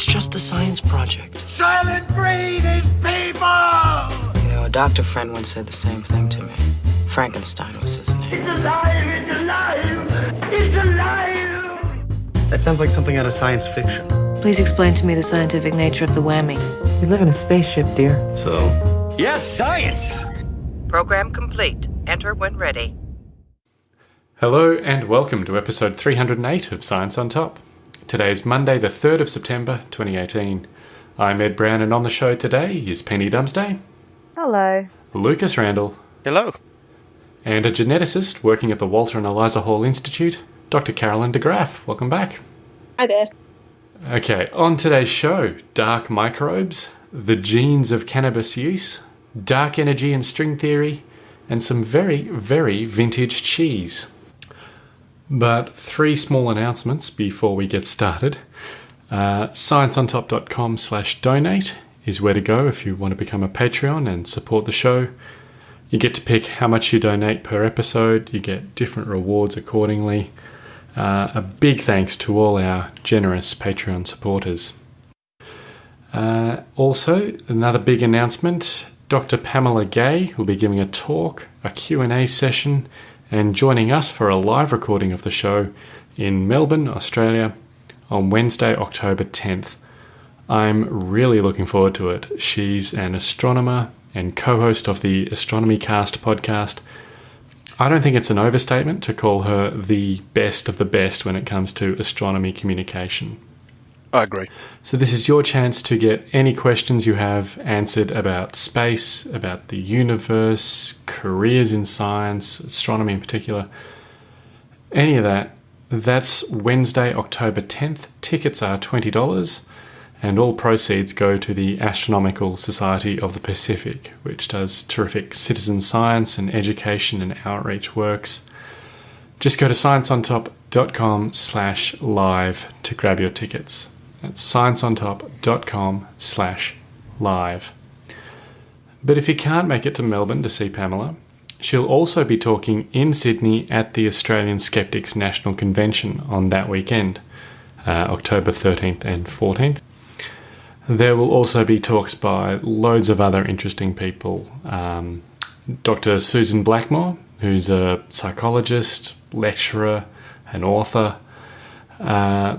It's just a science project. Soylent Green is people! You know, a doctor friend once said the same thing to me. Frankenstein was his name. It's alive! It's alive! It's alive! That sounds like something out of science fiction. Please explain to me the scientific nature of the whammy. We live in a spaceship, dear. So, Yes, science! Program complete. Enter when ready. Hello and welcome to episode 308 of Science on Top. Today is Monday, the 3rd of September 2018. I'm Ed Brown, and on the show today is Penny Dumsday, Hello. Lucas Randall, Hello. and a geneticist working at the Walter and Eliza Hall Institute, Dr. Carolyn de Graaf. Welcome back. Hi there. Okay, on today's show dark microbes, the genes of cannabis use, dark energy and string theory, and some very, very vintage cheese. But three small announcements before we get started. Uh, scienceontop.com slash donate is where to go if you want to become a Patreon and support the show. You get to pick how much you donate per episode, you get different rewards accordingly. Uh, a big thanks to all our generous Patreon supporters. Uh, also, another big announcement: Dr. Pamela Gay will be giving a talk, a Q&A session, and joining us for a live recording of the show in Melbourne, Australia, on Wednesday, October 10th. I'm really looking forward to it. She's an astronomer and co-host of the Astronomy Cast podcast. I don't think it's an overstatement to call her the best of the best when it comes to astronomy communication. I agree. So, this is your chance to get any questions you have answered about space, about the universe, careers in science, astronomy in particular. Any of that. That's Wednesday, October 10th. Tickets are $20, and all proceeds go to the Astronomical Society of the Pacific, which does terrific citizen science and education and outreach works. Just go to scienceontop.com slash live to grab your tickets. That's scienceontop.com slash live. But if you can't make it to Melbourne to see Pamela, she'll also be talking in Sydney at the Australian Skeptics National Convention on that weekend, uh, October 13th and 14th. There will also be talks by loads of other interesting people. Um, Dr. Susan Blackmore, who's a psychologist, lecturer, and author. Uh,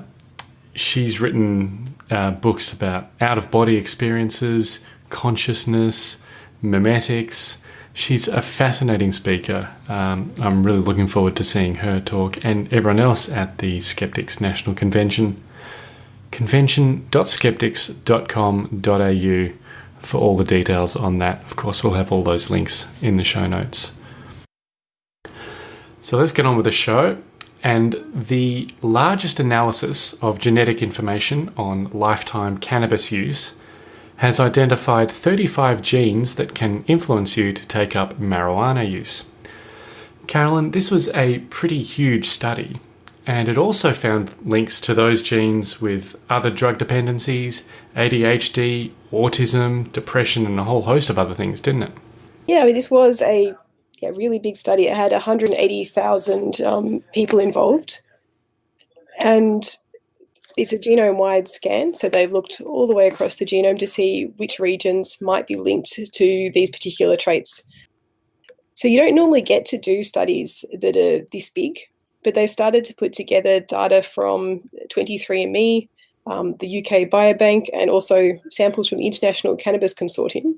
she's written uh, books about out of body experiences, consciousness, memetics. She's a fascinating speaker. Um, I'm really looking forward to seeing her talk and everyone else at the Skeptics National Convention. Convention.skeptics.com.au for all the details on that. Of course, we'll have all those links in the show notes. So let's get on with the show. And the largest analysis of genetic information on lifetime cannabis use has identified 35 genes that can influence you to take up marijuana use. Carolyn, this was a pretty huge study, and it also found links to those genes with other drug dependencies, ADHD, autism, depression, and a whole host of other things, didn't it? Yeah, I mean, this was a yeah, really big study. It had 180,000 um, people involved. And it's a genome wide scan. So they've looked all the way across the genome to see which regions might be linked to these particular traits. So you don't normally get to do studies that are this big, but they started to put together data from 23andMe, um, the UK Biobank, and also samples from International Cannabis Consortium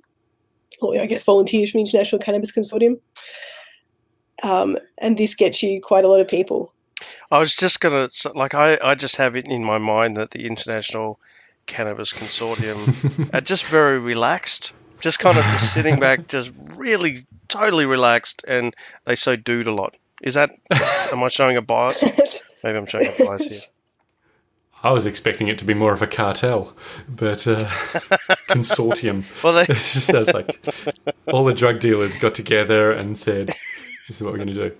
or I guess volunteers from International Cannabis Consortium. Um, and this gets you quite a lot of people. I was just gonna like I, I just have it in my mind that the International Cannabis Consortium are just very relaxed, just kind of just sitting back, just really totally relaxed, and they say dude a lot. Is that am I showing a bias? Maybe I'm showing a bias here. I was expecting it to be more of a cartel, but uh, consortium. Well, they- it just sounds like all the drug dealers got together and said, "This is what we're going to do."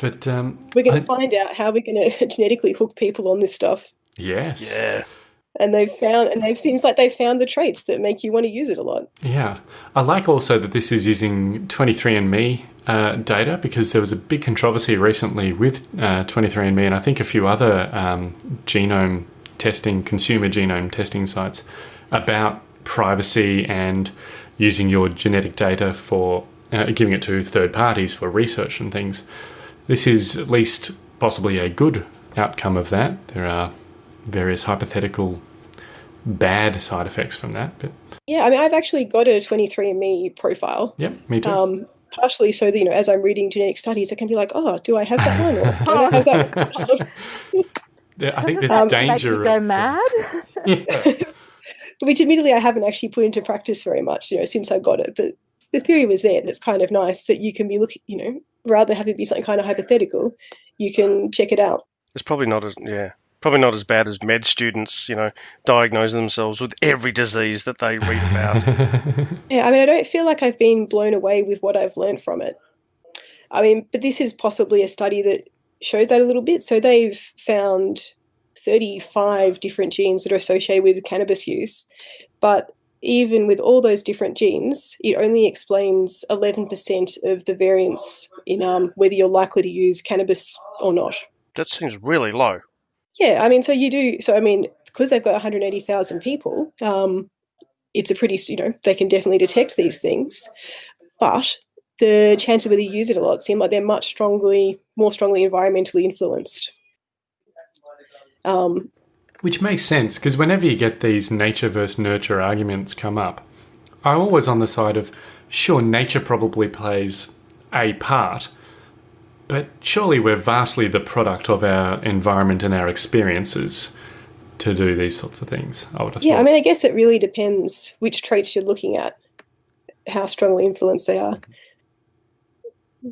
But um, We're going to find out how we're going to genetically hook people on this stuff. yes, Yeah. And they've found, and it seems like they found the traits that make you want to use it a lot. Yeah. I like also that this is using 23andMe uh, data because there was a big controversy recently with uh, 23andMe and I think a few other um, genome testing, consumer genome testing sites about privacy and using your genetic data for uh, giving it to third parties for research and things. This is at least possibly a good outcome of that. There are various hypothetical bad side effects from that, but Yeah, I mean, I've actually got a 23andMe profile. yep, me too. Um, partially so that, you know, as I'm reading genetic studies, I can be like, oh, do I have that one? Or don't I have that one? Yeah, I think there's um, Make danger. you go of- mad. Which admittedly I haven't actually put into practice very much, you know, since I got it. But the theory was there. That's kind of nice that you can be looking, you know, rather than having it be something kind of hypothetical, you can check it out. It's probably not as yeah, probably not as bad as med students, you know, diagnosing themselves with every disease that they read about. Yeah, I mean, I don't feel like I've been blown away with what I've learned from it. I mean, but this is possibly a study that shows that a little bit. So they've found 35 different genes that are associated with cannabis use, but even with all those different genes, it only explains 11% of the variance in um, whether you're likely to use cannabis or not. that seems really low. Yeah, I mean, so you do. So I mean, because they've got 180,000 people, um, it's a pretty, you know, they can definitely detect these things. But the chances whether you use it a lot seem like they're much strongly, more strongly environmentally influenced. Um, Which makes sense because whenever you get these nature versus nurture arguments come up, I'm always on the side of sure, nature probably plays a part, but surely we're vastly the product of our environment and our experiences to do these sorts of things. I would have yeah, thought. I mean, I guess it really depends which traits you're looking at, how strongly influenced they are.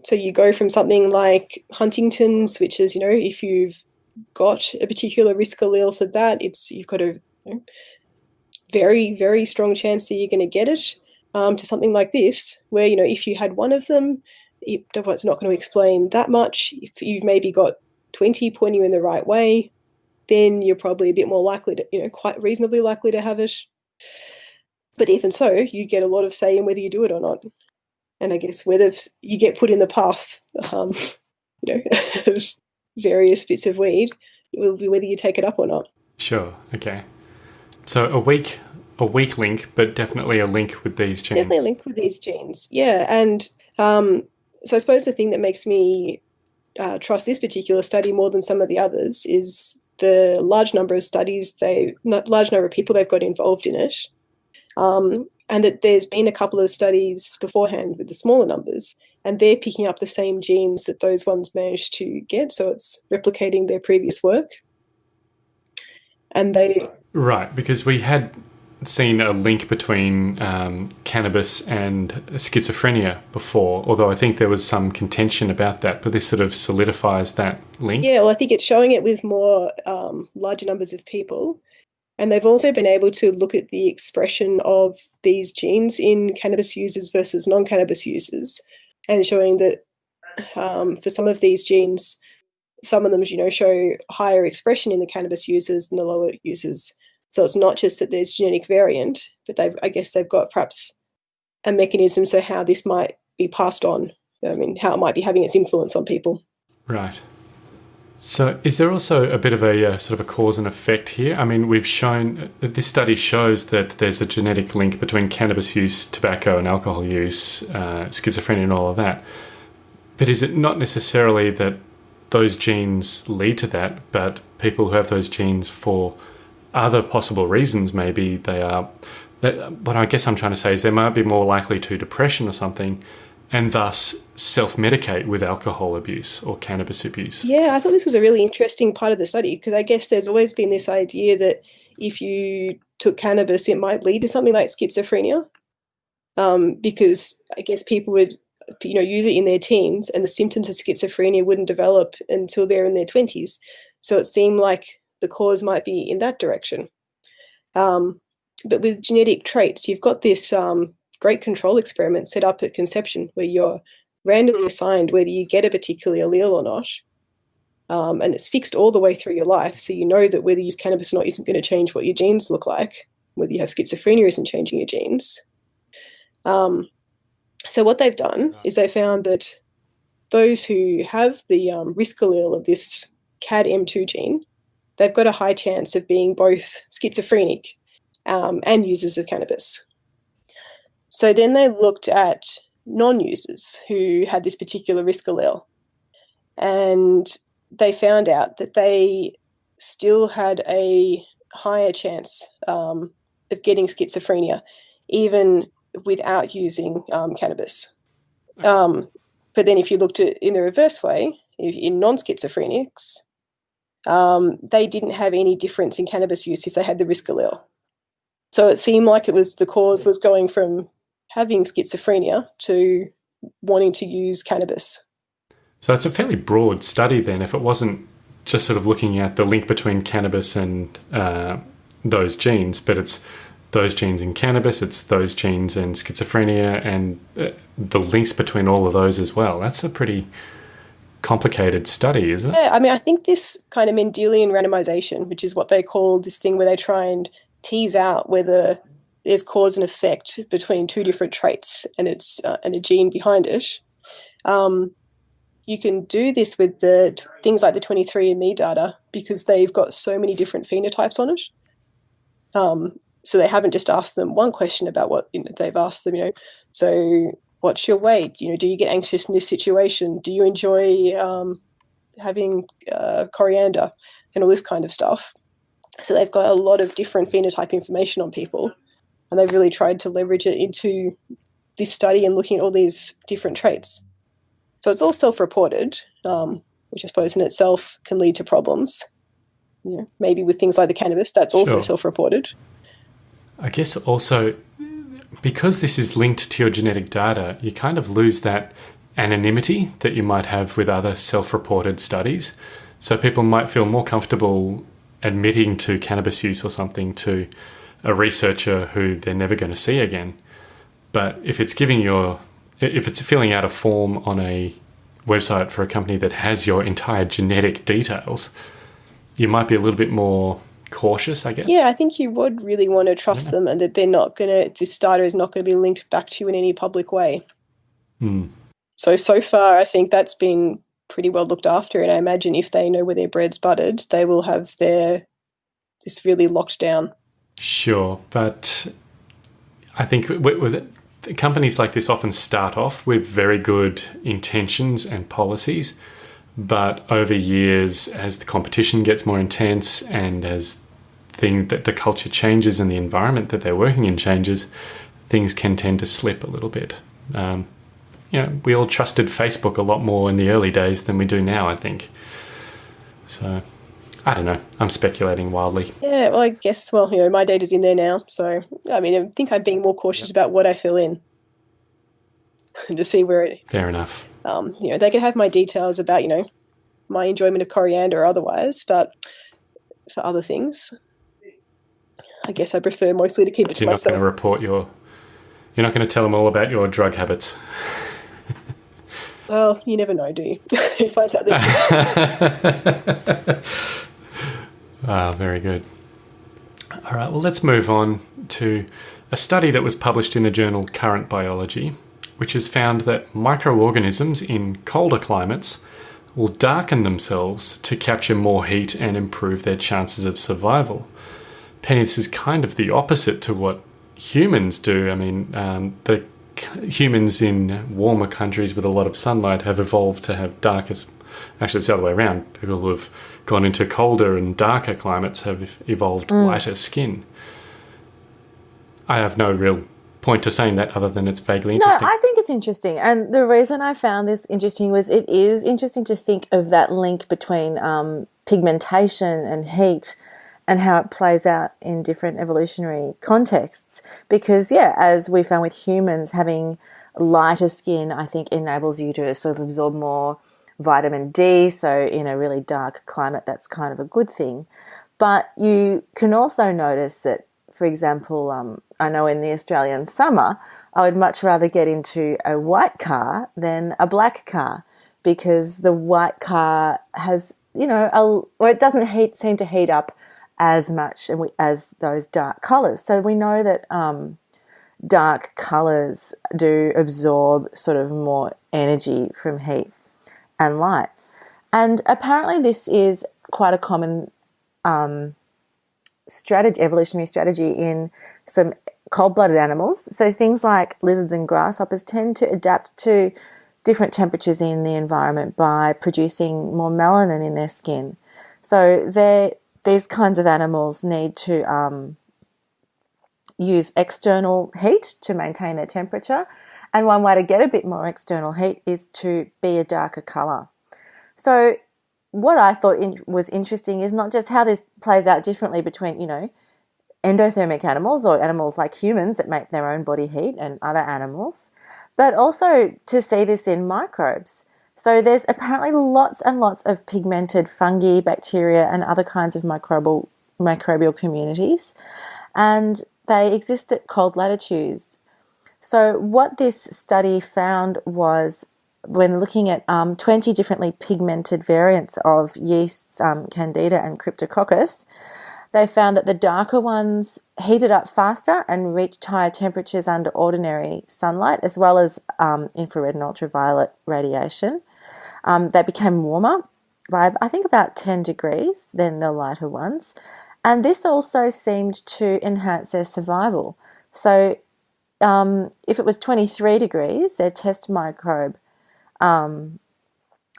So you go from something like Huntington's, which is, you know, if you've got a particular risk allele for that, it's you've got a you know, very, very strong chance that you're going to get it. Um, to something like this, where you know, if you had one of them, it's not going to explain that much. If you've maybe got 20 pointing you in the right way, then you're probably a bit more likely to, you know, quite reasonably likely to have it. But even so, you get a lot of say in whether you do it or not. And I guess whether you get put in the path, um, you know, of various bits of weed, it will be whether you take it up or not. Sure. Okay. So a weak, a weak link, but definitely a link with these genes. Definitely a link with these genes. Yeah. And um, so I suppose the thing that makes me uh, trust this particular study more than some of the others is the large number of studies they, large number of people they've got involved in it. Um, and that there's been a couple of studies beforehand with the smaller numbers, and they're picking up the same genes that those ones managed to get. So it's replicating their previous work. And they Right, because we had seen a link between um, cannabis and schizophrenia before, although I think there was some contention about that, but this sort of solidifies that link. Yeah, well, I think it's showing it with more um, larger numbers of people. And they've also been able to look at the expression of these genes in cannabis users versus non cannabis users, and showing that um, for some of these genes, some of them, you know, show higher expression in the cannabis users than the lower users. So it's not just that there's genetic variant, but they've, I guess, they've got perhaps a mechanism so how this might be passed on. I mean, how it might be having its influence on people. Right. So, is there also a bit of a uh, sort of a cause and effect here? I mean, we've shown uh, this study shows that there's a genetic link between cannabis use, tobacco and alcohol use, uh, schizophrenia, and all of that. But is it not necessarily that those genes lead to that, but people who have those genes for other possible reasons, maybe they are. What I guess I'm trying to say is they might be more likely to depression or something, and thus self medicate with alcohol abuse or cannabis abuse. Yeah, I thought this was a really interesting part of the study because I guess there's always been this idea that if you took cannabis, it might lead to something like schizophrenia. Um, because I guess people would, you know, use it in their teens, and the symptoms of schizophrenia wouldn't develop until they're in their twenties. So it seemed like the cause might be in that direction. Um, but with genetic traits, you've got this um, great control experiment set up at conception where you're randomly assigned whether you get a particular allele or not. Um, and it's fixed all the way through your life. So you know that whether you use cannabis or not isn't going to change what your genes look like. Whether you have schizophrenia isn't changing your genes. Um, so what they've done is they found that those who have the um, risk allele of this CADM2 gene they've got a high chance of being both schizophrenic um, and users of cannabis. So then they looked at non users who had this particular risk allele. And they found out that they still had a higher chance um, of getting schizophrenia, even without using um, cannabis. Um, but then, if you looked at in the reverse way, in non schizophrenics, um, they didn't have any difference in cannabis use if they had the risk allele. So it seemed like it was the cause was going from having schizophrenia to wanting to use cannabis. So it's a fairly broad study then, if it wasn't just sort of looking at the link between cannabis and uh, those genes, but it's those genes in cannabis, it's those genes in schizophrenia, and uh, the links between all of those as well. That's a pretty complicated study, isn't it? Yeah, I mean, I think this kind of Mendelian randomization, which is what they call this thing where they try and tease out whether there's cause and effect between two different traits and it's uh, and a gene behind it. Um, you can do this with the things like the 23andMe data because they've got so many different phenotypes on it. Um, so they haven't just asked them one question about what you know, they've asked them, you know, so what's your weight? You know, do you get anxious in this situation? Do you enjoy um, having uh, coriander and all this kind of stuff? So they've got a lot of different phenotype information on people, and they've really tried to leverage it into this study and looking at all these different traits. So it's all self-reported, um, which I suppose in itself can lead to problems. You know, maybe with things like the cannabis, that's also Sure. self-reported. I guess also because this is linked to your genetic data, you kind of lose that anonymity that you might have with other self reported studies. So people might feel more comfortable admitting to cannabis use or something to a researcher who they're never going to see again. But if it's giving your, if it's filling out a form on a website for a company that has your entire genetic details, you might be a little bit more cautious, I guess. Yeah, I think you would really want to trust them and that they're not going to, this data is not going to be linked back to you in any public way. Hmm. So, so far, I think that's been pretty well looked after. And I imagine if they know where their bread's buttered, they will have their, this really locked down. Sure, but I think with, with companies like this often start off with very good intentions and policies, but over years, as the competition gets more intense and as thing that the culture changes and the environment that they're working in changes, things can tend to slip a little bit. Um, you know, we all trusted Facebook a lot more in the early days than we do now. I think. So, I don't know. I'm speculating wildly. Yeah, well, I guess, well, you know, my data's in there now. So, I mean, I think I'm being more cautious about what I fill in to see where it, Fair enough. um, you know, they can have my details about, you know, my enjoyment of coriander or otherwise, but for other things, I guess I prefer mostly to keep it to You're not going to report your. You're not going to tell them all about your drug habits. Well, you never know, do you? you find out that Ah, very good. All right, well, let's move on to a study that was published in the journal Current Biology, which has found that microorganisms in colder climates will darken themselves to capture more heat and improve their chances of survival. Penny, this is kind of the opposite to what humans do. I mean, um, the c- humans in warmer countries with a lot of sunlight have evolved to have darkest. Actually, it's the other way around. People who have gone into colder and darker climates have evolved lighter skin. I have no real point to saying that other than it's vaguely interesting. No. I think it's interesting. And the reason I found this interesting was it is interesting to think of that link between um, pigmentation and heat and how it plays out in different evolutionary contexts. Because, yeah, as we found with humans, having lighter skin, I think, enables you to sort of absorb more vitamin D. So, in a really dark climate, that's kind of a good thing. But you can also notice that, for example, um, I know in the Australian summer, I would much rather get into a white car than a black car because the white car has, you know, a, or it doesn't heat, seem to heat up as much as those dark colors. So we know that um, dark colors do absorb sort of more energy from heat and light. And apparently, this is quite a common um, strategy, evolutionary strategy in some cold-blooded animals. So things like lizards and grasshoppers tend to adapt to different temperatures in the environment by producing more melanin in their skin. So these kinds of animals need to um, use external heat to maintain their temperature. And one way to get a bit more external heat is to be a darker colour. So what I thought in, was interesting is not just how this plays out differently between, you know, endothermic animals or animals like humans that make their own body heat and other animals, but also to see this in microbes. So there's apparently lots and lots of pigmented fungi, bacteria, and other kinds of microbial microbial communities, and they exist at cold latitudes. So what this study found was when looking at um, 20 differently pigmented variants of yeasts, um, candida and cryptococcus, they found that the darker ones heated up faster and reached higher temperatures under ordinary sunlight, as well as um, infrared and ultraviolet radiation. Um, they became warmer by, I think, about 10 degrees than the lighter ones. And this also seemed to enhance their survival. So, um, if it was 23 degrees, their test microbe, um,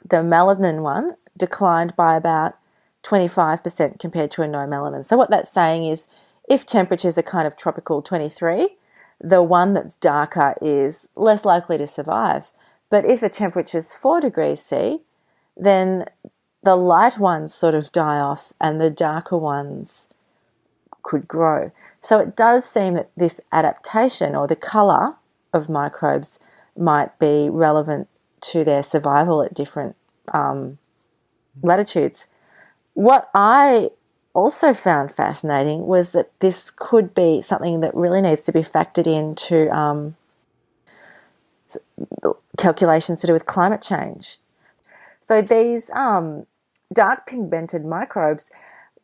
the melanin one, declined by about 25% compared to a no melanin. So, what that's saying is if temperatures are kind of tropical 23, the one that's darker is less likely to survive. But if the temperature is 4 degrees C, then the light ones sort of die off and the darker ones could grow. So it does seem that this adaptation or the colour of microbes might be relevant to their survival at different um, latitudes. What I also found fascinating was that this could be something that really needs to be factored into um, calculations to do with climate change. So these um, dark pigmented microbes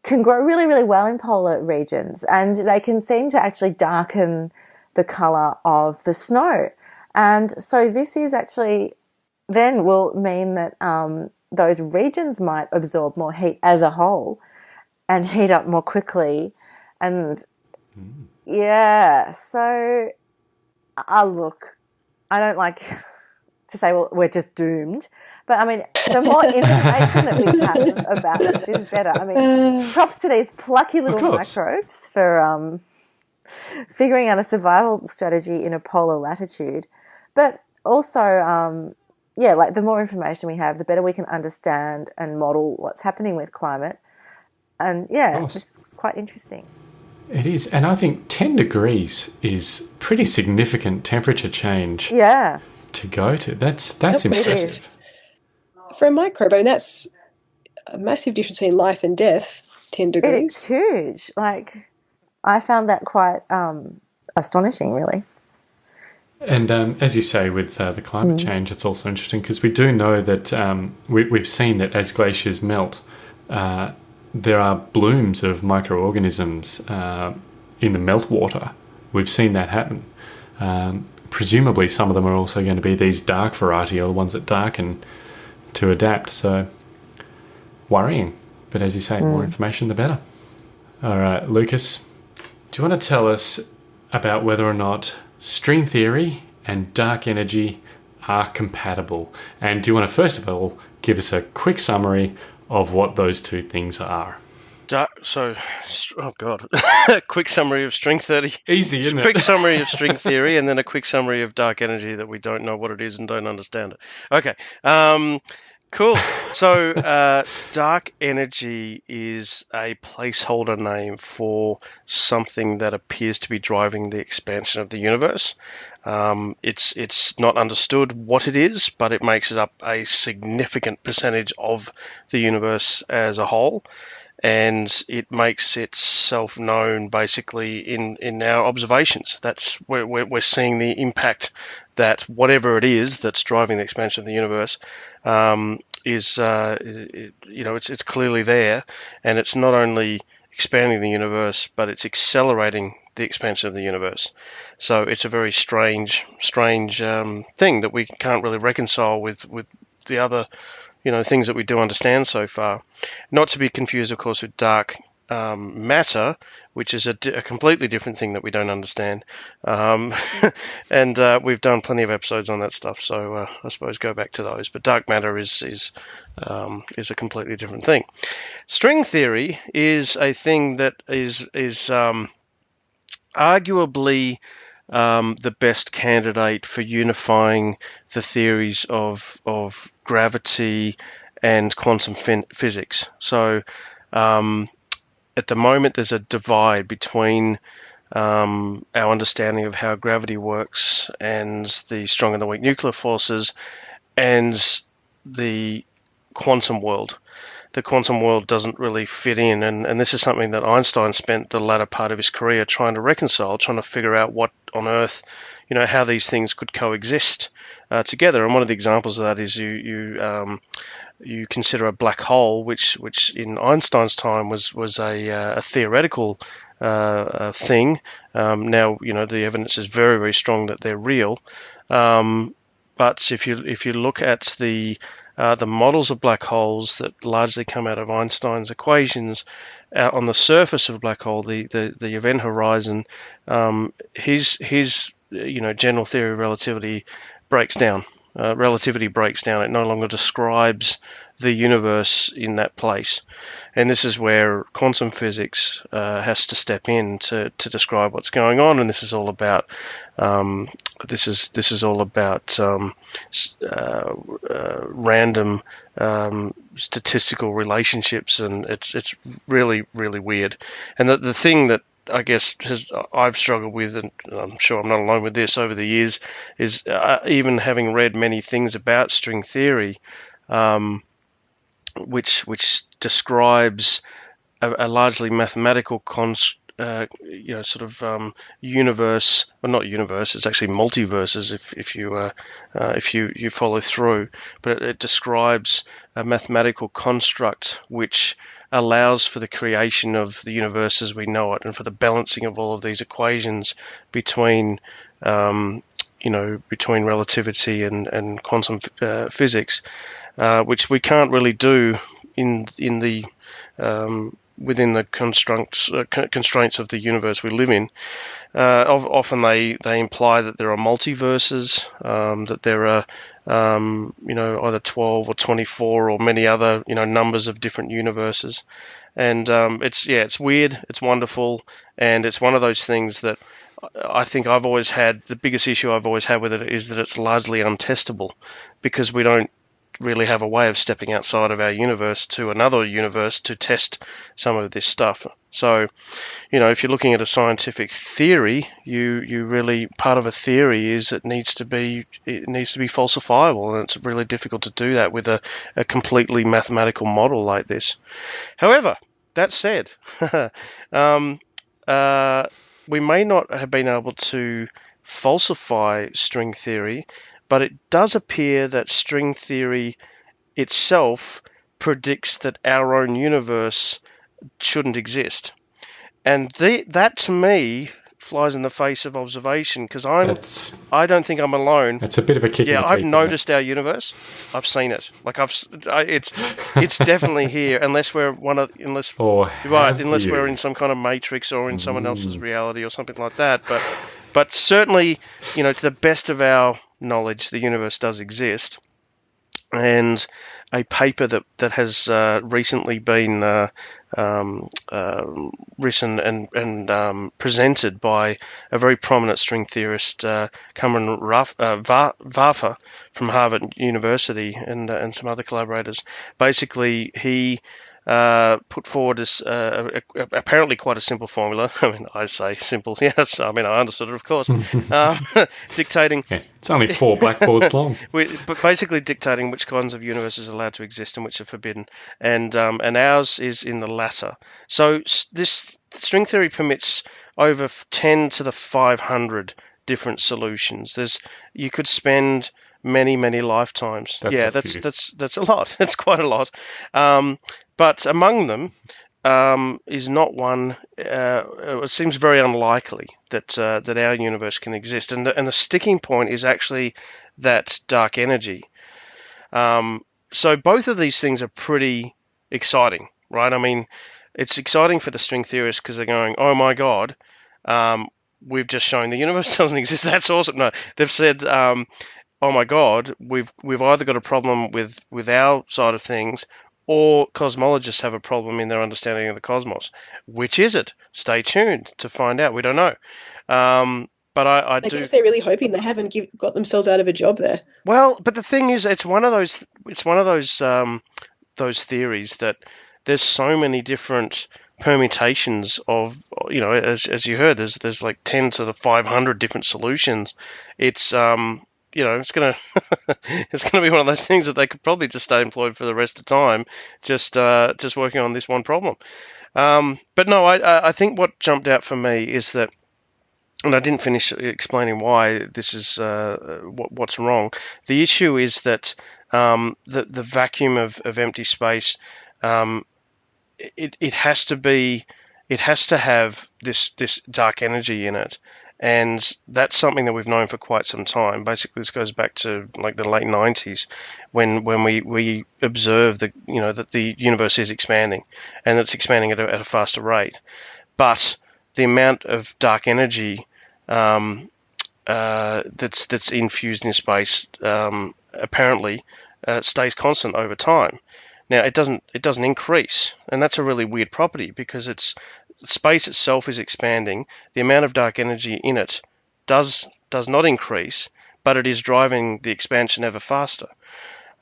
can grow really, really well in polar regions, and they can seem to actually darken the color of the snow. And so this is actually then will mean that um, those regions might absorb more heat as a whole and heat up more quickly. And mm. yeah, so I look, I don't like to say, well, we're just doomed. But I mean, the more information that we have about this is better. I mean, props to these plucky little microbes for um, figuring out a survival strategy in a polar latitude. But also, um, yeah, like the more information we have, the better we can understand and model what's happening with climate. And yeah, it's quite interesting. It is. And I think 10 degrees is pretty significant temperature change. Yeah. To go to. That's that's yep, impressive. For a microbe, I mean, that's a massive difference between life and death, 10 degrees. It's huge. Like, I found that quite um, astonishing, really. And um, as you say, with uh, the climate mm. change, it's also interesting because we do know that um, we, have seen that as glaciers melt, uh, there are blooms of microorganisms uh, in the meltwater. We've seen that happen. Um, presumably, some of them are also going to be these dark variety or the ones that darken to adapt. So, worrying. But as you say, mm. more information, the better. All right, Lucas, do you want to tell us about whether or not string theory and dark energy are compatible. And do you want to first of all give us a quick summary of what those two things are? Dark, so, oh god, quick summary of string theory. Easy, isn't quick it? Quick summary of string theory, and then a quick summary of dark energy that we don't know what it is and don't understand it. Okay, um, Cool. So, uh, dark energy is a placeholder name for something that appears to be driving the expansion of the universe. Um, it's it's not understood what it is, but it makes it up a significant percentage of the universe as a whole and it makes itself known basically in, in our observations. That's where we're, we're seeing the impact that whatever it is that's driving the expansion of the universe um, is, uh, it, you know, it's, it's clearly there, and it's not only expanding the universe, but it's accelerating the expansion of the universe. So it's a very strange, strange um, thing that we can't really reconcile with, with the other you know things that we do understand so far. Not to be confused, of course, with dark um, matter, which is a, di- a completely different thing that we don't understand. Um, and uh, we've done plenty of episodes on that stuff, so uh, I suppose go back to those. But dark matter is is um, is a completely different thing. String theory is a thing that is is um, arguably um, the best candidate for unifying the theories of of gravity and quantum physics. So um, at the moment, there's a divide between um, our understanding of how gravity works and the strong and the weak nuclear forces and the quantum world. The quantum world doesn't really fit in, and, and this is something that Einstein spent the latter part of his career trying to reconcile, trying to figure out what on earth, you know, how these things could coexist uh, together. And one of the examples of that is you you um, you consider a black hole, which which in Einstein's time was was a, uh, a theoretical uh, thing. Um, now you know the evidence is very very strong that they're real. Um, but if you if you look at the uh, the models of black holes that largely come out of Einstein's equations, out on the surface of a black hole, the, the, the event horizon, um, his his you know general theory of relativity breaks down uh, relativity breaks down. It no longer describes the universe in that place. And this is where quantum physics uh, has to step in to, to describe what's going on. And this is all about um, this is this is all about um, uh, uh, random um, statistical relationships, and it's it's really really weird. And the the thing that I guess has I've struggled with, and I'm sure I'm not alone with this over the years, is uh, even having read many things about string theory, um, which which describes a, a largely mathematical construct. Uh, you know, sort of um, universe, well, not universe. It's actually multiverses if if you uh, uh, if you you follow through. But it, it, describes a mathematical construct which allows for the creation of the universe as we know it and for the balancing of all of these equations between um, you know between relativity and, and quantum uh, physics uh, which we can't really do in in the um, within the constraints uh, constraints of the universe we live in. Uh, often they, they imply that there are multiverses, um, that there are um, you know either 12 or 24 or many other you know numbers of different universes, and um, it's yeah it's weird, it's wonderful, and it's one of those things that I think I've always had the biggest issue I've always had with it is that it's largely untestable because we don't really have a way of stepping outside of our universe to another universe to test some of this stuff. So, you know, if you're looking at a scientific theory, you you really part of a theory is it needs to be it needs to be falsifiable, and it's really difficult to do that with a, a completely mathematical model like this. However, that said, um, uh, we may not have been able to falsify string theory but it does appear that string theory itself predicts that our own universe shouldn't exist. And the, that to me flies in the face of observation because I'm that's, I don't think I'm alone. It's a bit of a kick. Yeah, I've noticed our universe. I've seen it. Like I've it's it's definitely here unless we're one of unless or right unless you? we're in some kind of matrix or in someone else's mm. reality or something like that. But but certainly, you know, to the best of our knowledge, the universe does exist. And a paper that that has uh, recently been uh, um, uh, written and and um, presented by a very prominent string theorist, uh, Cameron Ruff, uh, Vafa from Harvard University, and uh, and some other collaborators. Basically, he uh, put forward as uh, a, a, apparently quite a simple formula. I mean, I say simple, yes. I mean, I understood it, of course. um, dictating. Yeah, it's only four blackboards long. but basically dictating which kinds of universes are allowed to exist and which are forbidden, and um, and ours is in the latter. So this string theory permits over 10 to the 500 different solutions. There's you could spend many many lifetimes. That's yeah, that's that's that's a lot. It's quite a lot. Um, but among them um, is not one. Uh, it seems very unlikely that uh, that our universe can exist, and the, and the sticking point is actually that dark energy. Um, so both of these things are pretty exciting, right? I mean, it's exciting for the string theorists because they're going, oh my god, um, we've just shown the universe doesn't exist. That's awesome. No, they've said, um, oh my god, we've we've either got a problem with with our side of things, or cosmologists have a problem in their understanding of the cosmos. Which is it? Stay tuned to find out. We don't know. Um, but I, I, I do. guess they're really hoping they haven't give, got themselves out of a job there. Well, but the thing is, it's one of those. It's one of those um, those theories that there's so many different permutations of you know as, as you heard there's there's like 10 to the 500 different solutions it's um you know it's gonna it's gonna be one of those things that they could probably just stay employed for the rest of time just uh just working on this one problem um but no i i think what jumped out for me is that and I didn't finish explaining why this is uh, what, what's wrong. The issue is that um, the the vacuum of, of empty space um, it, it has to be it has to have this this dark energy in it. And that's something that we've known for quite some time. Basically this goes back to like the late 90s when when we we observe the you know that the universe is expanding and it's expanding at a, at a faster rate. But the amount of dark energy um, uh, that's that's infused in space um, apparently uh, stays constant over time. Now it doesn't it doesn't increase, and that's a really weird property because it's space itself is expanding. The amount of dark energy in it does does not increase, but it is driving the expansion ever faster.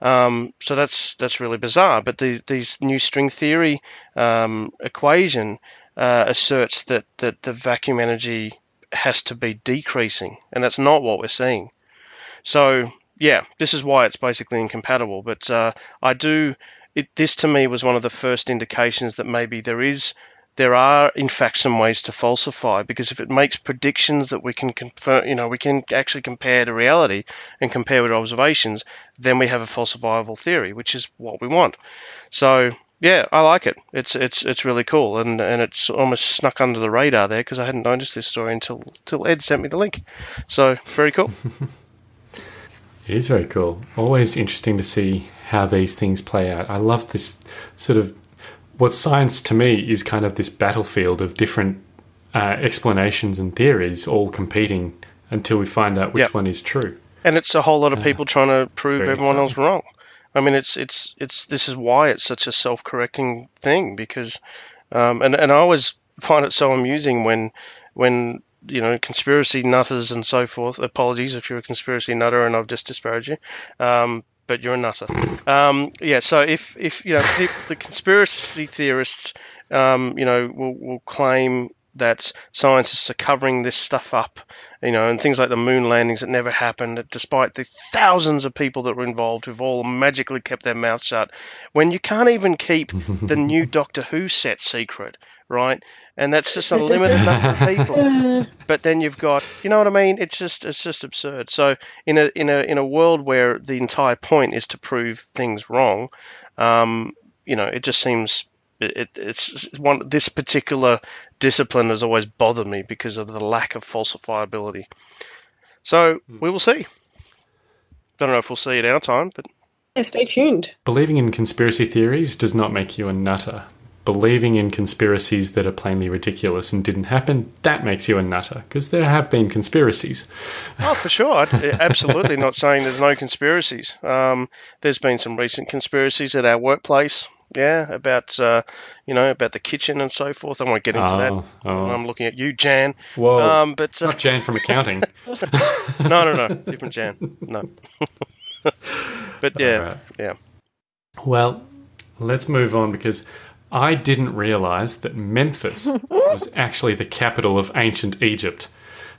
Um, so that's that's really bizarre. But the, these new string theory um, equation uh, asserts that that the vacuum energy has to be decreasing, and that's not what we're seeing. So yeah, this is why it's basically incompatible. But uh, I do. It, this to me was one of the first indications that maybe there is there are in fact some ways to falsify because if it makes predictions that we can confirm you know we can actually compare to reality and compare with observations then we have a falsifiable theory which is what we want. So yeah i like it. It's it's it's really cool and and it's almost snuck under the radar there because i hadn't noticed this story until until ed sent me the link. So very cool. It is very cool. Always interesting to see how these things play out. I love this sort of what science to me is kind of this battlefield of different uh, explanations and theories all competing until we find out which Yep. one is true. and it's a whole lot of people trying to prove very everyone else wrong. I mean, it's it's it's this is why it's such a self-correcting thing because, um, and and I always find it so amusing when when you know conspiracy nutters and so forth. Apologies if you're a conspiracy nutter and I've just disparaged you. Um, but you're a nutter. Um, yeah. So if, if you know people, the conspiracy theorists, um, you know, will, will claim that scientists are covering this stuff up, you know, and things like the moon landings that never happened, despite the thousands of people that were involved who've all magically kept their mouth shut. When you can't even keep the new Doctor Who set secret, right? And that's just a limited number of people. But then you've got, you know what I mean? It's just it's just absurd. So in a in a in a world where the entire point is to prove things wrong, um, you know, it just seems it, it's it's one this particular discipline has always bothered me because of the lack of falsifiability. So we will see. Don't know if we'll see it our time, but Yeah, stay tuned. Believing in conspiracy theories does not make you a nutter. Believing in conspiracies that are plainly ridiculous and didn't happen, that makes you a nutter, because there have been conspiracies. Oh, for sure. I'd- Absolutely not saying there's no conspiracies. Um, there's been some recent conspiracies at our workplace. Yeah, about uh, you know about the kitchen and so forth. I won't get into that. Oh, oh. I'm looking at you, Jan. Whoa. Um, but uh, Not Jan from accounting. no, no, no, different Jan. No. but yeah, Alright. yeah. Well, let's move on because I didn't realize that Memphis was actually the capital of ancient Egypt.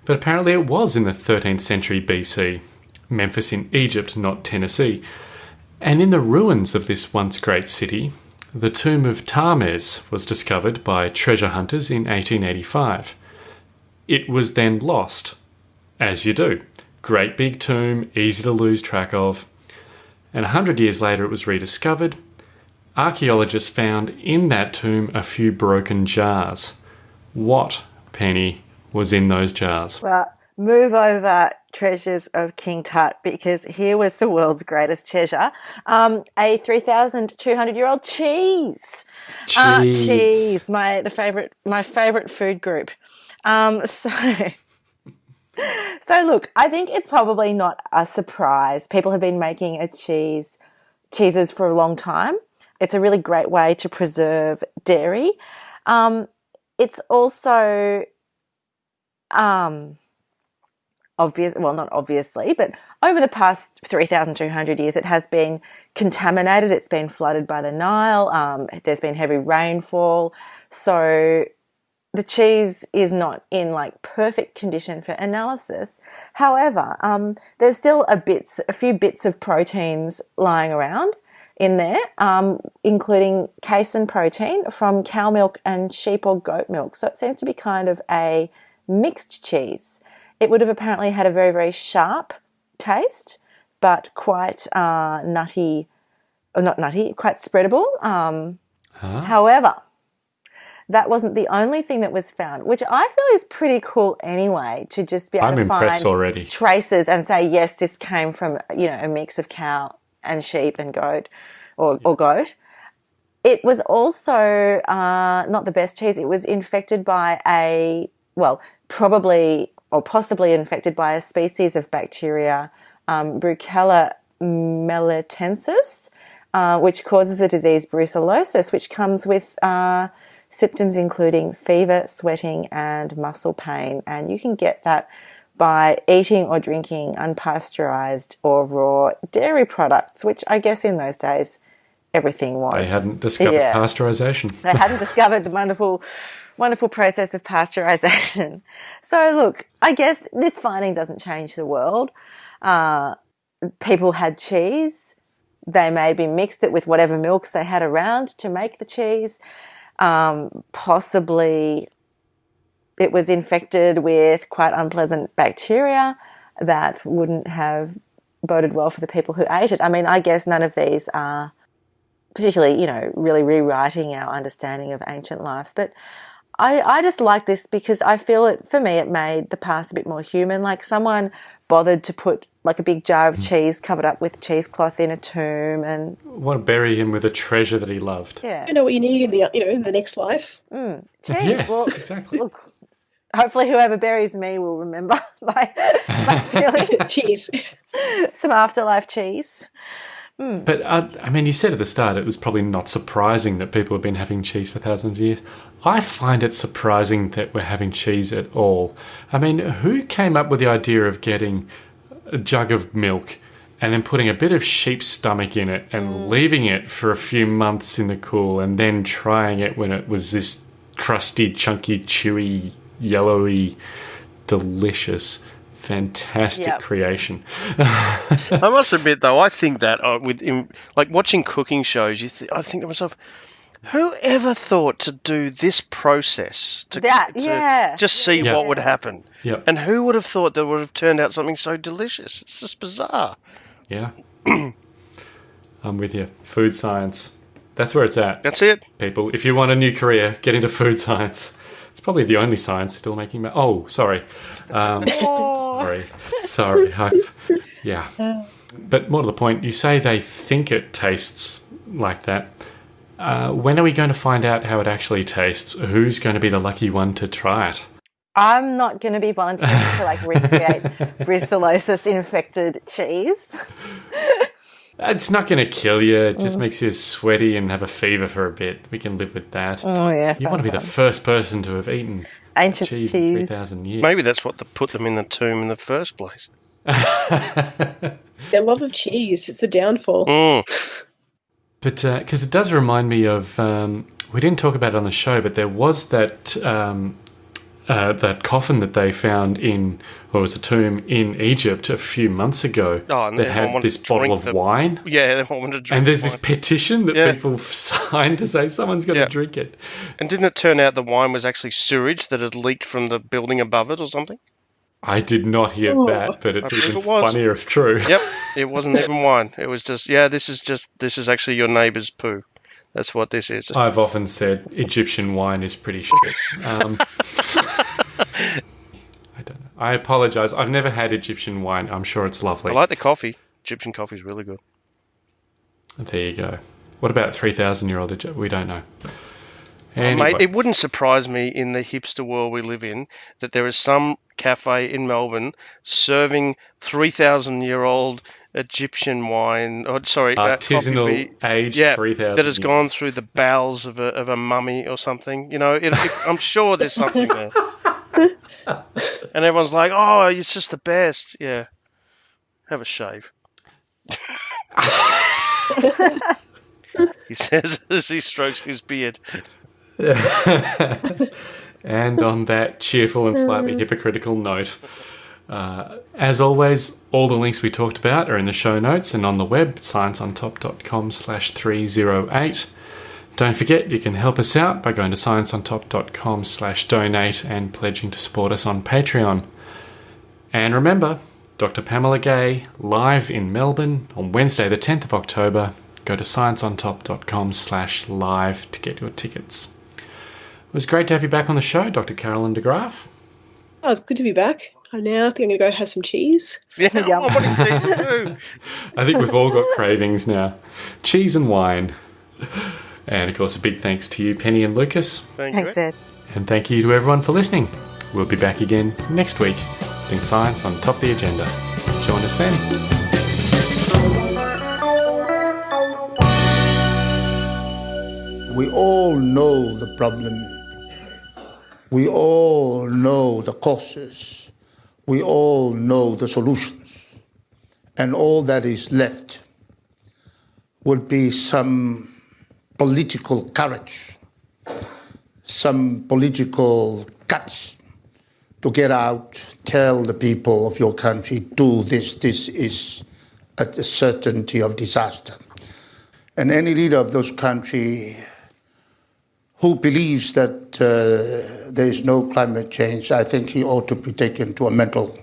But apparently it was in the 13th century BC. Memphis in Egypt, not Tennessee. And in the ruins of this once great city, the tomb of Ptahmes was discovered by treasure hunters in 1885. It was then lost, as you do. Great big tomb, easy to lose track of. And a hundred years later, it was rediscovered. Archaeologists found in that tomb a few broken jars. What, Penny, was in those jars? Well, move over treasures of King Tut because here was the world's greatest treasure um, a 3,200 year old cheese. Uh, Cheese. cheese, my the favorite, my favorite food group. Um, so, so look, I think it's probably not a surprise. People have been making a cheese cheeses for a long time. It's a really great way to preserve dairy. Um, it's also um, obvious, well, not obviously, but over the past 3,200 years, it has been contaminated. It's been flooded by the Nile. Um, there's been heavy rainfall. So the cheese is not in like perfect condition for analysis. However, um, there's still a bits, a few bits of proteins lying around in there, um, including casein protein from cow milk and sheep or goat milk. So it seems to be kind of a mixed cheese. It would have apparently had a very, very sharp taste, but quite uh, nutty, or not nutty, quite spreadable. Um, However, that wasn't the only thing that was found, which I feel is pretty cool anyway, to just be able I'm to impressed find already. traces and say, yes, this came from, you know, a mix of cow and sheep and goat or, or goat. It was also uh, not the best cheese. It was infected by a, well, probably or possibly infected by a species of bacteria, um, Brucella melitensis, uh, which causes the disease brucellosis, which comes with uh, symptoms including fever, sweating, and muscle pain. And you can get that by eating or drinking unpasteurized or raw dairy products, which I guess in those days everything was. They hadn't discovered Yeah. pasteurization. They hadn't discovered the wonderful, wonderful process of pasteurization. So, look, I guess this finding doesn't change the world. Uh, people had cheese. They maybe mixed it with whatever milks they had around to make the cheese. Um, possibly it was infected with quite unpleasant bacteria that wouldn't have boded well for the people who ate it. I mean, I guess none of these are particularly, you know, really rewriting our understanding of ancient life. But I, I just like this because I feel it, for me, it made the past a bit more human. Like someone bothered to put like a big jar of mm. cheese covered up with cheesecloth in a tomb and want to bury him with a treasure that he loved. yeah. You know what you need in the you know in the next life. Mm. Cheese. Yes, Well, exactly. Look, hopefully whoever buries me will remember my, my feeling. Cheese. Some afterlife cheese. But uh, I mean, you said at the start it was probably not surprising that people have been having cheese for thousands of years. I find it surprising that we're having cheese at all. I mean, who came up with the idea of getting a jug of milk and then putting a bit of sheep's stomach in it and leaving it for a few months in the cool and then trying it when it was this crusty, chunky, chewy, yellowy, delicious, fantastic Yep. creation? I must admit, though, I think that uh, with in, like watching cooking shows, you th- I think to myself, who ever thought to do this process to, That, to yeah. just see Yeah. what would happen? Yep. And who would have thought that would have turned out something so delicious? It's just bizarre. Yeah. I'm with you. Food science. That's where it's at, That's it. people. If you want a new career, get into food science. It's probably the only science still making. Ma- oh, sorry. Um, sorry. Sorry. I, yeah. But more to the point, you say they think it tastes like that. Uh, when are we going to find out how it actually tastes? Who's going to be the lucky one to try it? I'm not going to be volunteering to like recreate brucellosis infected cheese. It's not going to kill you. It just makes you sweaty and have a fever for a bit. We can live with that. Oh yeah, You want to be the first person to have eaten ancient cheese cheese. in 3,000 years. Maybe that's what the, put them in the tomb in the first place. Their love of cheese. It's the downfall. Mm. But because it does remind me of, um, we didn't talk about it on the show, but there was that um, uh, that coffin that they found in, or was a tomb in Egypt a few months ago Oh, and that had this bottle of the- wine. Yeah, they wanted to drink. And there's this wine. petition that Yeah. people signed to say someone's got to Yeah. drink it. And didn't it turn out the wine was actually sewage that had leaked from the building above it or something? I did not hear that, but it's even it funnier if true. Yep, it wasn't even wine. It was just yeah. This is just this is actually your neighbour's poo. That's what this is. I've often said Egyptian wine is pretty shit. Um, I don't know. I apologise. I've never had Egyptian wine. I'm sure it's lovely. I like the coffee. Egyptian coffee is really good. there you go. What about 3,000 year old Egypt? We don't know. Anyway, Mate, it wouldn't surprise me in the hipster world we live in that there is some cafe in Melbourne serving 3,000 year old Egyptian wine, or sorry, uh, coffee artisanal be- aged yeah, 3,000 that has gone through the bowels of a, of a mummy or something. You know, it, it, I'm sure there's something there. and everyone's like, oh, it's just the best. Yeah. Have a shave. he says as he strokes his beard. And on that cheerful and slightly hypocritical note, uh, as always, all the links we talked about are in the show notes and on the web, scienceontop.com slash 308. Don't forget, you can help us out by going to scienceontop.com slash donate and pledging to support us on Patreon. And remember, Dr. Pamela Gay, live in Melbourne on Wednesday the 10th of October. Go to scienceontop.com slash live to get your tickets. It was great to have you back on the show, Dr. Carolyn de Graaf. Oh, it's good to be back. I now think I'm going to go have some cheese. Yeah, oh, what cheese do? I think we've all got cravings now. Cheese and wine. And of course, a big thanks to you, Penny and Lucas. Thank you. Thanks, Ed. And thank you to everyone for listening. We'll be back again next week, putting science on top of the agenda. Join us then. We all know the problem. We all know the causes. We all know the solutions. And all that is left would be some political courage, some political guts to get out, tell the people of your country, do this, this is a certainty of disaster. And any leader of those country who believes that uh, there is no climate change, I think he ought to be taken to a mental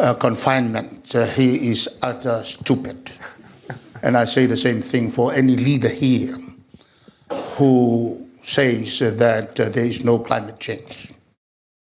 uh, confinement. Uh, he is utter stupid. and I say the same thing for any leader here who says that uh, there is no climate change.